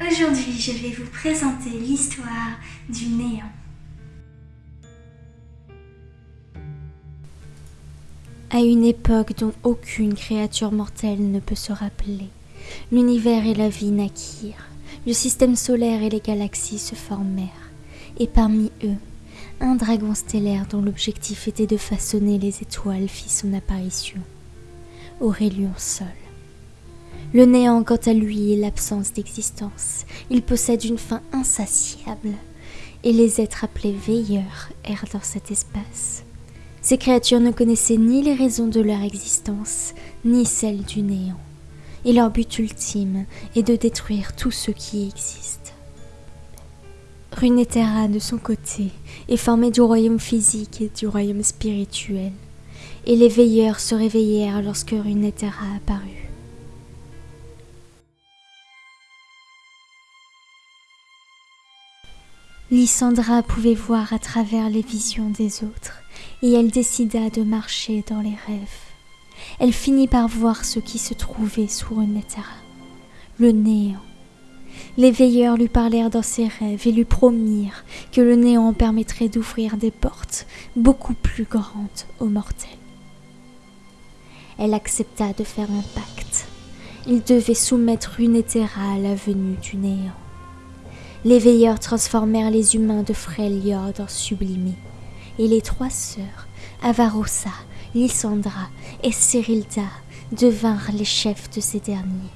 Aujourd'hui, je vais vous présenter l'histoire du néant. À une époque dont aucune créature mortelle ne peut se rappeler, l'univers et la vie naquirent, le système solaire et les galaxies se formèrent, et parmi eux, un dragon stellaire dont l'objectif était de façonner les étoiles fit son apparition. Aurélien Sol. Le néant, quant à lui, est l'absence d'existence. Il possède une faim insatiable, et les êtres appelés veilleurs errent dans cet espace. Ces créatures ne connaissaient ni les raisons de leur existence, ni celles du néant, et leur but ultime est de détruire tout ce qui existe. Runeterra, de son côté, est formée du royaume physique et du royaume spirituel, et les veilleurs se réveillèrent lorsque Runeterra apparut. Lysandra pouvait voir à travers les visions des autres, et elle décida de marcher dans les rêves. Elle finit par voir ce qui se trouvait sous Runeterra, le néant. Les veilleurs lui parlèrent dans ses rêves et lui promirent que le néant permettrait d'ouvrir des portes beaucoup plus grandes aux mortels. Elle accepta de faire un pacte. Il devait soumettre Runeterra à la venue du néant les veilleurs transformèrent les humains de Freljord en sublimés, et les trois sœurs, Avarossa, Lysandra et Cyrilda, devinrent les chefs de ces derniers.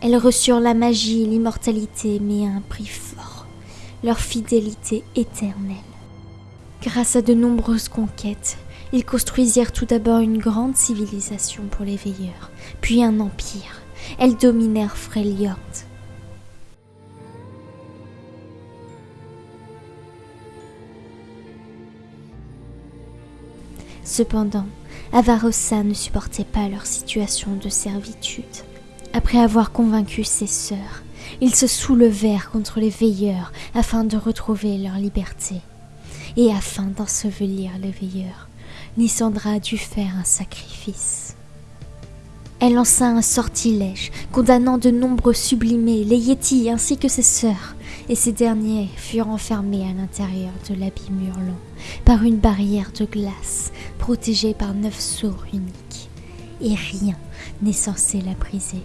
Elles reçurent la magie et l'immortalité, mais à un prix fort, leur fidélité éternelle. Grâce à de nombreuses conquêtes, ils construisirent tout d'abord une grande civilisation pour les veilleurs, puis un empire. Elles dominèrent Freljord Cependant, Avarossa ne supportait pas leur situation de servitude. Après avoir convaincu ses sœurs, ils se soulevèrent contre les veilleurs afin de retrouver leur liberté. Et afin d'ensevelir les veilleurs, Lysandra dut faire un sacrifice. Elle lança un sortilège, condamnant de nombreux sublimés, les Yétis ainsi que ses sœurs, et ces derniers furent enfermés à l'intérieur de l'abîme hurlant par une barrière de glace protégée par neuf sceaux uniques, et rien n'est censé la briser.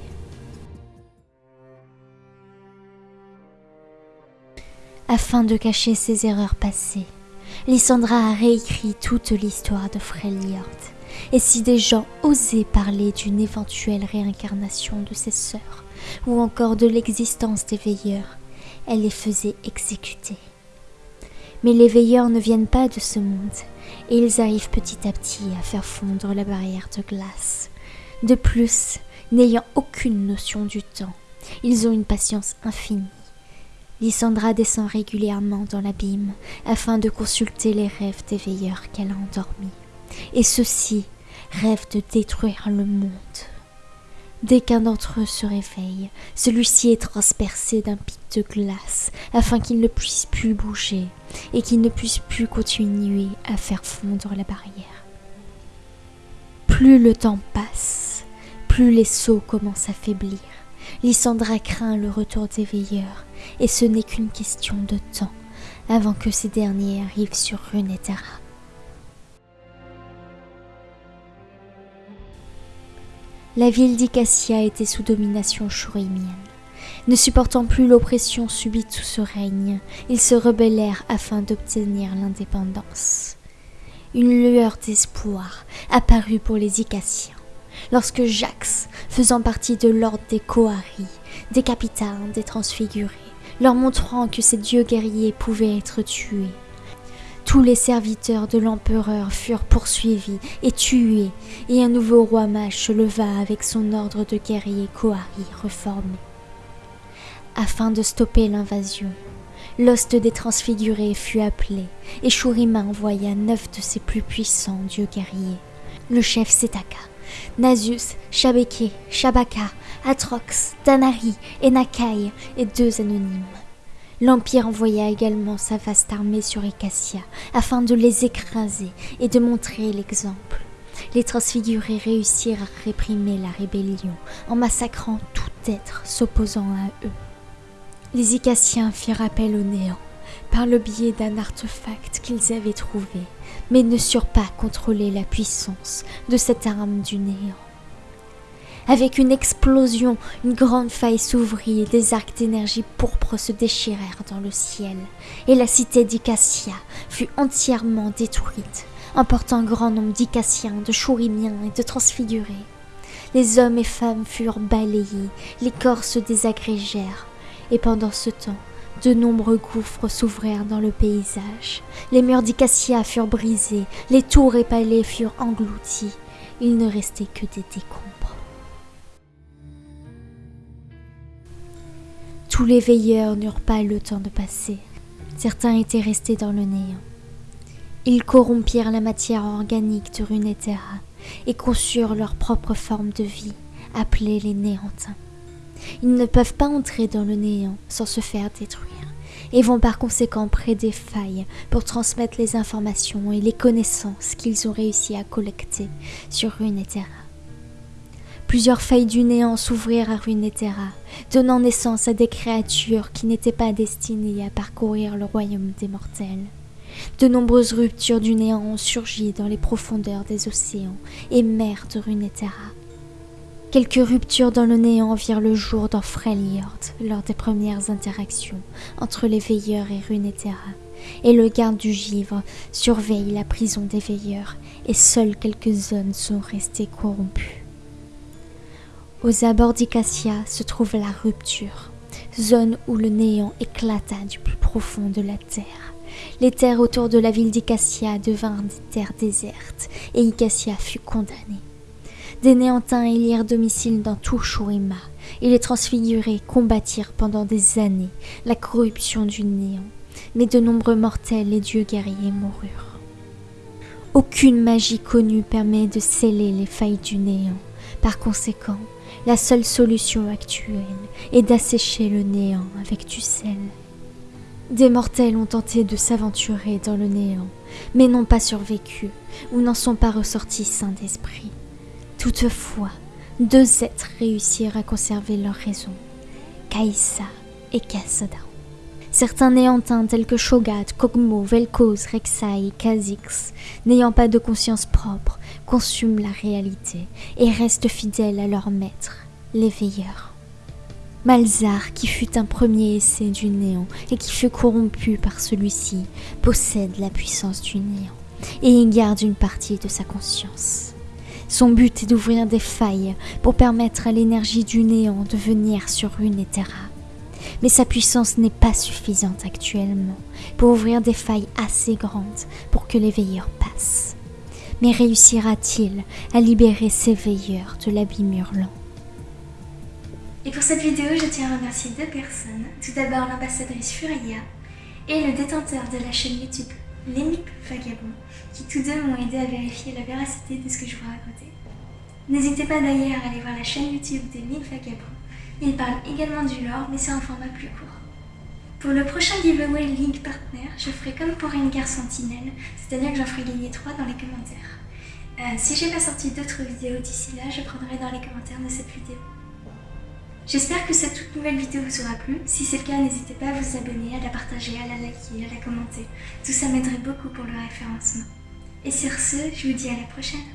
Afin de cacher ses erreurs passées, Lysandra a réécrit toute l'histoire de Freljord. Et si des gens osaient parler d'une éventuelle réincarnation de ses sœurs, ou encore de l'existence des veilleurs, elle les faisait exécuter. Mais les veilleurs ne viennent pas de ce monde, et ils arrivent petit à petit à faire fondre la barrière de glace. De plus, n'ayant aucune notion du temps, ils ont une patience infinie. Lysandra descend régulièrement dans l'abîme afin de consulter les rêves des veilleurs qu'elle a endormis. Et ceux-ci rêvent de détruire le monde. Dès qu'un d'entre eux se réveille, celui-ci est transpercé d'un pic de glace afin qu'il ne puisse plus bouger et qu'il ne puisse plus continuer à faire fondre la barrière. Plus le temps passe, plus les sauts commencent à faiblir. Lysandra craint le retour des veilleurs et ce n'est qu'une question de temps avant que ces derniers arrivent sur Runeterra. La ville d'Icassia était sous domination chourimienne. Ne supportant plus l'oppression subie sous ce règne, ils se rebellèrent afin d'obtenir l'indépendance. Une lueur d'espoir apparut pour les Icassiens lorsque Jax, faisant partie de l'ordre des Kohari, décapita un des transfigurés, leur montrant que ces dieux guerriers pouvaient être tués. Tous les serviteurs de l'empereur furent poursuivis et tués, et un nouveau roi mage se leva avec son ordre de guerriers Kohari reformé. Afin de stopper l'invasion, l'hoste des transfigurés fut appelé, et Shurima envoya neuf de ses plus puissants dieux guerriers. Le chef Setaka, Nasus, Shabeke, Shabaka, Atrox, Tanari et Nakai, et deux anonymes. L'Empire envoya également sa vaste armée sur Icassia afin de les écraser et de montrer l'exemple. Les transfigurés réussirent à réprimer la rébellion en massacrant tout être s'opposant à eux. Les Icassiens firent appel au néant par le biais d'un artefact qu'ils avaient trouvé, mais ne surent pas contrôler la puissance de cette arme du néant. Avec une explosion, une grande faille s'ouvrit et des arcs d'énergie pourpre se déchirèrent dans le ciel, et la cité d'Icassia fut entièrement détruite, emportant un grand nombre d'Icassiens, de Chourimiens et de transfigurés. Les hommes et femmes furent balayés, les corps se désagrégèrent, et pendant ce temps, de nombreux gouffres s'ouvrirent dans le paysage. Les murs d'Icassia furent brisés, les tours et palais furent engloutis. Il ne restait que des décombres. Tous les veilleurs n'eurent pas le temps de passer. Certains étaient restés dans le néant. Ils corrompirent la matière organique de Runeterra et conçurent leur propre forme de vie, appelée les néantins. Ils ne peuvent pas entrer dans le néant sans se faire détruire et vont par conséquent près des failles pour transmettre les informations et les connaissances qu'ils ont réussi à collecter sur Runeterra. Plusieurs failles du néant s'ouvrirent à Runeterra, donnant naissance à des créatures qui n'étaient pas destinées à parcourir le royaume des mortels. De nombreuses ruptures du néant ont surgi dans les profondeurs des océans et mers de Runeterra. Quelques ruptures dans le néant virent le jour dans Freljord lors des premières interactions entre les veilleurs et Runeterra, et le garde du givre surveille la prison des veilleurs, et seules quelques zones sont restées corrompues. Aux abords d'Icassia se trouve la rupture, zone où le néant éclata du plus profond de la terre. Les terres autour de la ville d'Icassia devinrent des terres désertes et Icassia fut condamnée. Des néantins élirent domicile dans tout Shurima et les transfigurés combattirent pendant des années la corruption du néant, mais de nombreux mortels et dieux guerriers moururent. Aucune magie connue permet de sceller les failles du néant. Par conséquent, la seule solution actuelle est d'assécher le néant avec du sel. Des mortels ont tenté de s'aventurer dans le néant, mais n'ont pas survécu ou n'en sont pas ressortis sains d'esprit. Toutefois, deux êtres réussirent à conserver leur raison, Kaïssa et Kassada. Certains néantins tels que Shogat, Kogmo, Vel'Koz, Rek'Sai et Kha'Zix, n'ayant pas de conscience propre, consument la réalité et restent fidèles à leur maître, les veilleurs. Malzar, qui fut un premier essai du néant et qui fut corrompu par celui-ci, possède la puissance du néant et y garde une partie de sa conscience. Son but est d'ouvrir des failles pour permettre à l'énergie du néant de venir sur Runeterra mais sa puissance n'est pas suffisante actuellement pour ouvrir des failles assez grandes pour que les veilleurs passent. Mais réussira-t-il à libérer ces veilleurs de l'abîme hurlant Et pour cette vidéo, je tiens à remercier deux personnes. Tout d'abord l'ambassadrice Furia et le détenteur de la chaîne YouTube Lémip Vagabond, qui tous deux m'ont aidé à vérifier la véracité de ce que je vous racontais. N'hésitez pas d'ailleurs à aller voir la chaîne YouTube des Vagabond il parle également du lore, mais c'est un format plus court. Pour le prochain giveaway League Partner, je ferai comme pour une guerre sentinelle, c'est-à-dire que j'en ferai gagner 3 dans les commentaires. Euh, si j'ai pas sorti d'autres vidéos d'ici là, je prendrai dans les commentaires de cette vidéo. J'espère que cette toute nouvelle vidéo vous aura plu. Si c'est le cas, n'hésitez pas à vous abonner, à la partager, à la liker, à la commenter. Tout ça m'aiderait beaucoup pour le référencement. Et sur ce, je vous dis à la prochaine.